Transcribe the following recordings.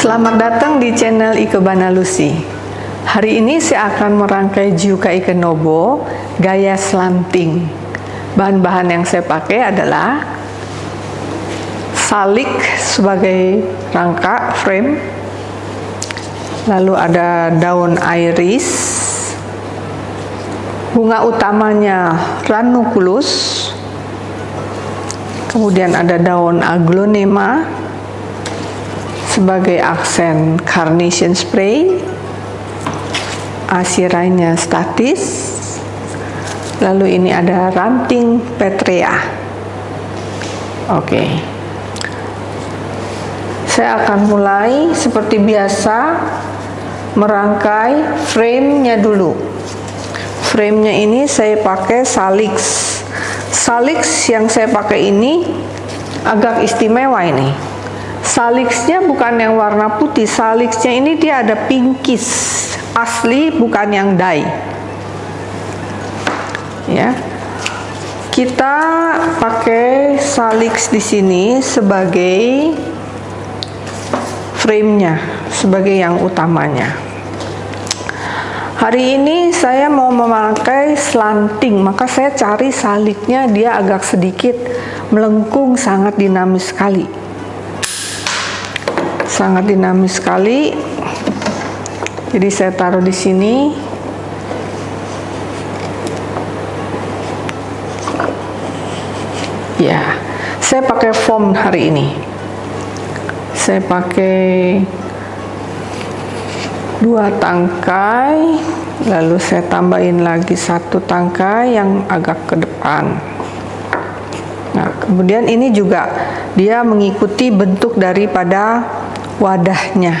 Selamat datang di channel Ikebana Lucy. Hari ini saya akan merangkai Juka Ikenobo gaya slanting. Bahan-bahan yang saya pakai adalah salik sebagai rangka frame, lalu ada daun iris, bunga utamanya ranunculus, kemudian ada daun aglonema sebagai aksen carnation spray, asirainya statis, lalu ini ada ranting petrea. Oke. Saya akan mulai seperti biasa merangkai frame-nya dulu. Frame-nya ini saya pakai salix. Salix yang saya pakai ini agak istimewa ini. Salixnya bukan yang warna putih, salixnya ini dia ada pinkish, asli bukan yang dye. Ya. Kita pakai salix di sini sebagai frame-nya, sebagai yang utamanya. Hari ini saya mau memakai slanting, maka saya cari saliknya dia agak sedikit melengkung, sangat dinamis sekali. Sangat dinamis sekali. Jadi saya taruh di sini. Ya, saya pakai foam hari ini. Saya pakai dua tangkai lalu saya tambahin lagi satu tangkai yang agak ke depan nah kemudian ini juga dia mengikuti bentuk daripada wadahnya.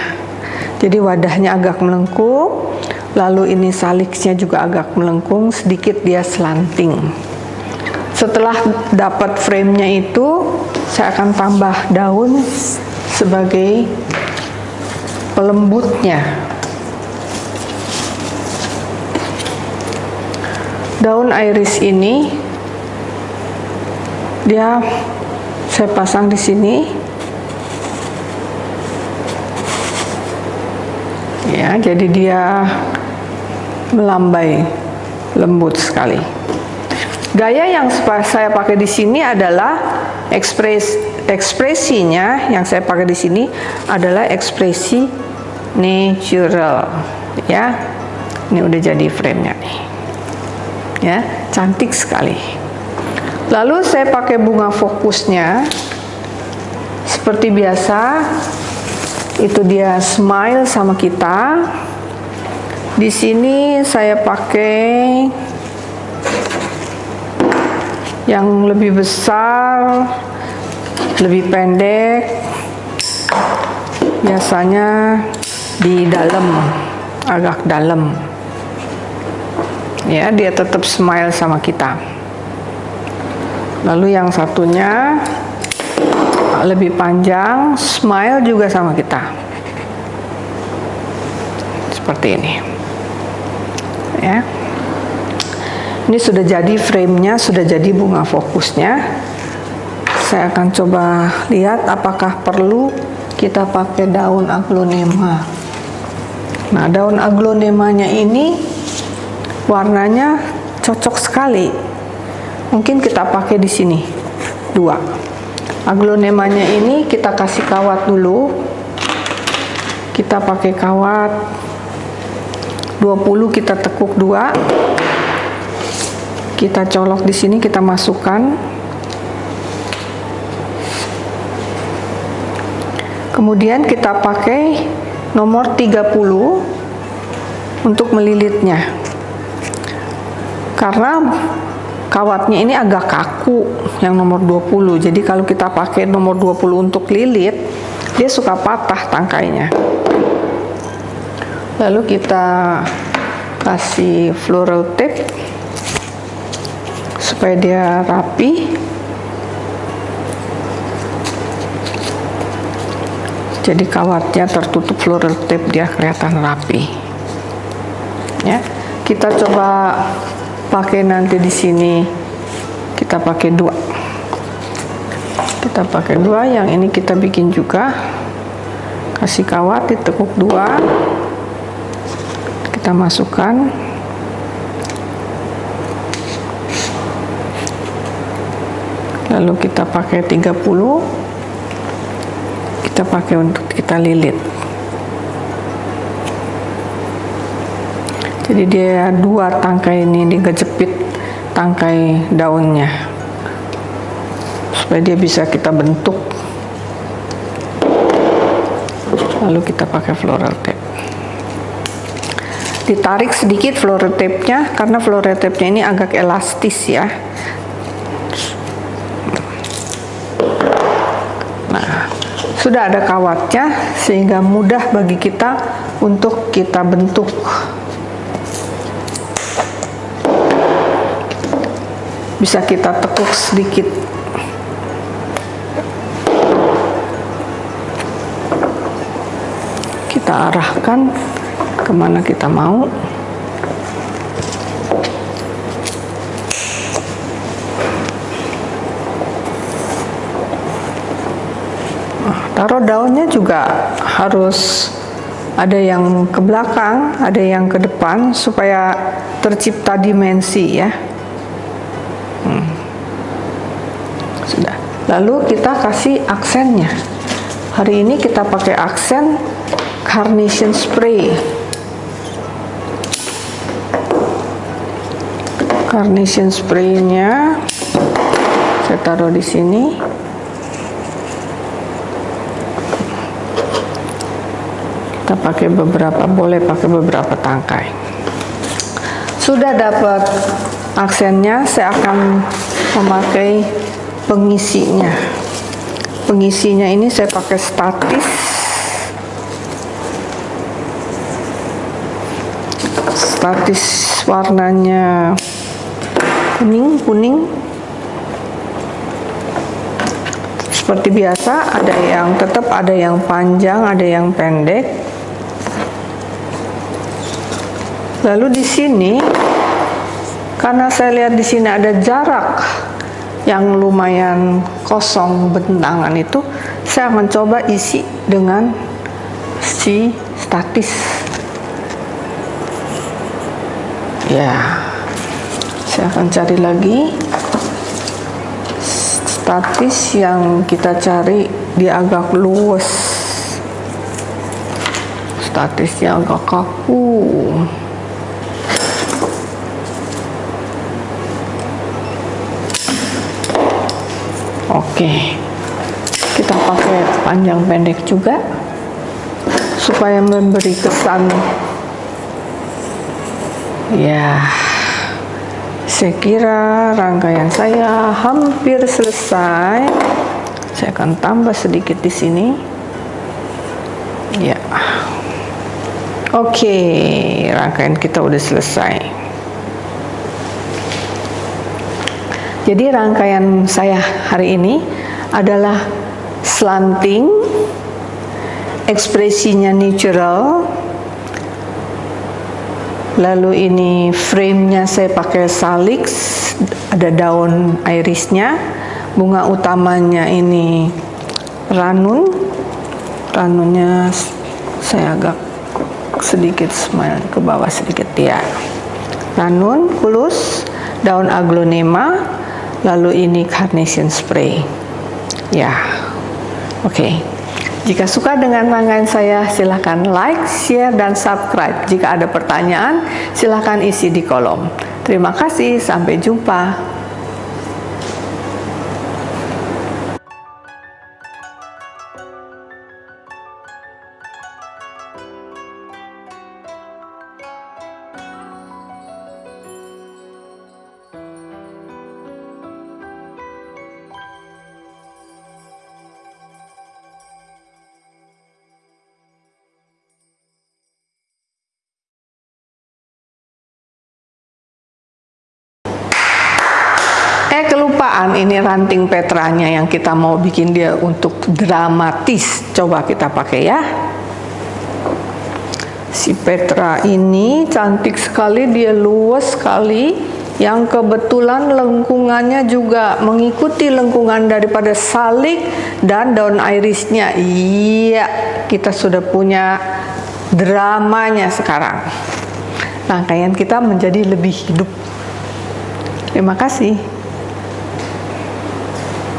Jadi wadahnya agak melengkung lalu ini saliknya juga agak melengkung sedikit dia slanting setelah dapat framenya itu saya akan tambah daun sebagai pelembutnya. Daun iris ini dia saya pasang di sini ya. Jadi dia melambai lembut sekali. Gaya yang saya pakai di sini adalah ekspres ekspresinya yang saya pakai di sini adalah ekspresi natural ya. Ini udah jadi frame-nya nih ya. Cantik sekali. Lalu saya pakai bunga fokusnya. Seperti biasa itu dia smile sama kita. Di sini saya pakai yang lebih besar lebih pendek. Biasanya di dalam agak dalam. Ya dia tetap smile sama kita. Lalu yang satunya lebih panjang smile juga sama kita. Seperti ini. Ya. Ini sudah jadi framenya sudah jadi bunga fokusnya. Saya akan coba lihat apakah perlu kita pakai daun aglonema. Nah daun aglonemanya ini warnanya cocok sekali. Mungkin kita pakai di sini. Dua aglonemanya ini kita kasih kawat dulu. Kita pakai kawat 20 kita tekuk dua. Kita colok di sini kita masukkan. Kemudian kita pakai nomor 30 untuk melilitnya. Karena kawatnya ini agak kaku yang nomor 20 jadi kalau kita pakai nomor 20 untuk lilit dia suka patah tangkainya. Lalu kita kasih floral tape supaya dia rapi. Jadi kawatnya tertutup floral tape dia kelihatan rapi. Ya kita coba pakai nanti di sini. Kita pakai dua. Kita pakai dua yang ini kita bikin juga. Kasih kawat ditekuk dua. Kita masukkan. Lalu kita pakai 30 kita pakai untuk kita lilit jadi dia dua tangkai ini digejepit tangkai daunnya. Supaya dia bisa kita bentuk. Lalu kita pakai floral tape. Ditarik sedikit floral tape-nya karena floral tape-nya ini agak elastis ya. Nah sudah ada kawatnya sehingga mudah bagi kita untuk kita bentuk bisa kita tekuk sedikit. Kita arahkan ke mana kita mau. Nah, taruh daunnya juga harus ada yang ke belakang ada yang ke depan supaya tercipta dimensi ya lalu kita kasih aksennya. Hari ini kita pakai aksen carnation spray. Carnation spraynya saya taruh di sini. Kita pakai beberapa boleh pakai beberapa tangkai. Sudah dapat aksennya saya akan memakai pengisinya. Pengisinya ini saya pakai statis. Statis warnanya kuning kuning. Seperti biasa ada yang tetap ada yang panjang ada yang pendek. Lalu di sini karena saya lihat di sini ada jarak yang lumayan kosong bentangan itu saya akan coba isi dengan si statis. Ya saya akan cari lagi statis yang kita cari dia agak luas. Statisnya agak kaku Oke, kita pakai panjang pendek juga supaya memberi kesan. Ya, saya kira rangkaian saya hampir selesai. Saya akan tambah sedikit di sini. Ya, oke, rangkaian kita udah selesai. Jadi rangkaian saya hari ini adalah slanting, ekspresinya natural, lalu ini frame-nya saya pakai salix, ada daun irisnya, bunga utamanya ini ranun, ranunnya saya agak sedikit smile ke bawah sedikit ya, ranun, kulus, daun aglonema, lalu ini carnation spray. Ya oke. Okay. jika suka dengan rangkaian saya silahkan like, share, dan subscribe. Jika ada pertanyaan silahkan isi di kolom. Terima kasih, sampai jumpa kelupaan ini ranting petranya yang kita mau bikin dia untuk dramatis. Coba kita pakai ya. Si Petra ini cantik sekali, dia luas sekali. yang kebetulan lengkungannya juga mengikuti lengkungan daripada salik dan daun irisnya. Iya, kita sudah punya dramanya sekarang. Rangkaian kita menjadi lebih hidup. Terima kasih.